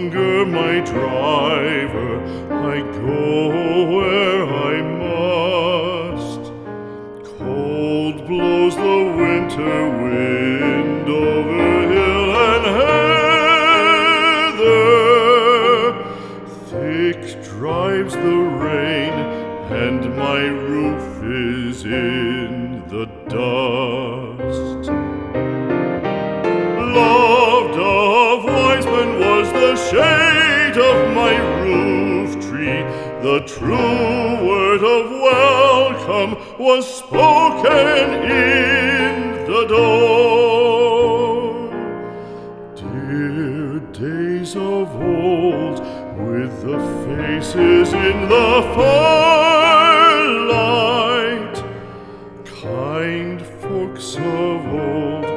Longer, my driver, I go where I must. Cold blows the winter wind over hill and heather. Thick drives the rain, and my roof is in the dust. Shade of my roof tree. The true word of welcome was spoken in the door. Dear days of old, with the faces in the firelight, kind folks of old,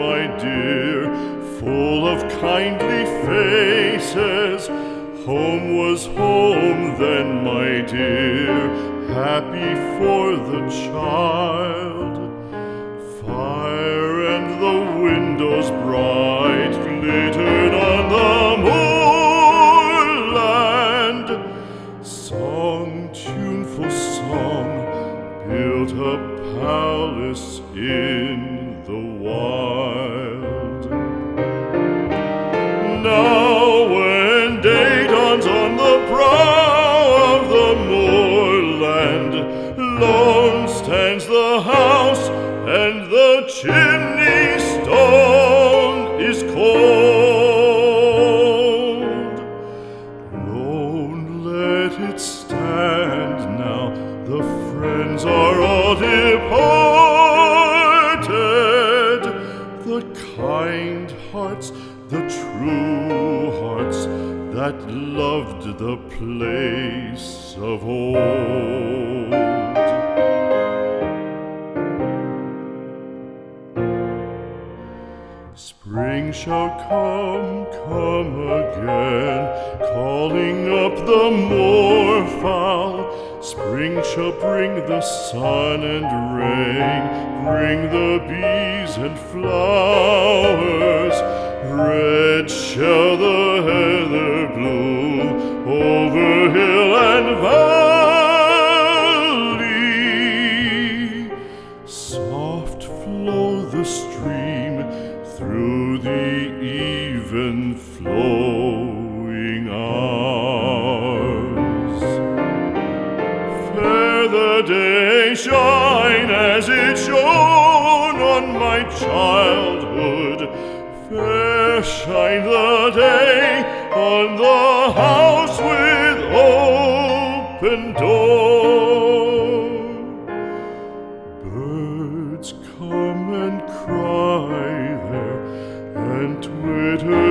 my dear, full of kindly faces. Home was home then, my dear, happy for the child. Fire and the windows bright glittered on the moorland. Song, tuneful song, a palace in the wild. Now, when day dawns on the brow of the moorland, lone stands the house, and the chimney friends are all departed. The kind hearts, the true hearts that loved the place of old. Spring shall come, come again, calling up the moorfowl. Spring shall bring the sun and rain, bring the bees and flowers. Red shall the heather bloom over hill and valley. Soft flow the stream through the even flowing shine as it shone on my childhood. Fair shine the day on the house with open door. Birds come and cry there and twitter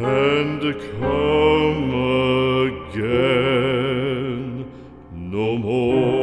and come again no more.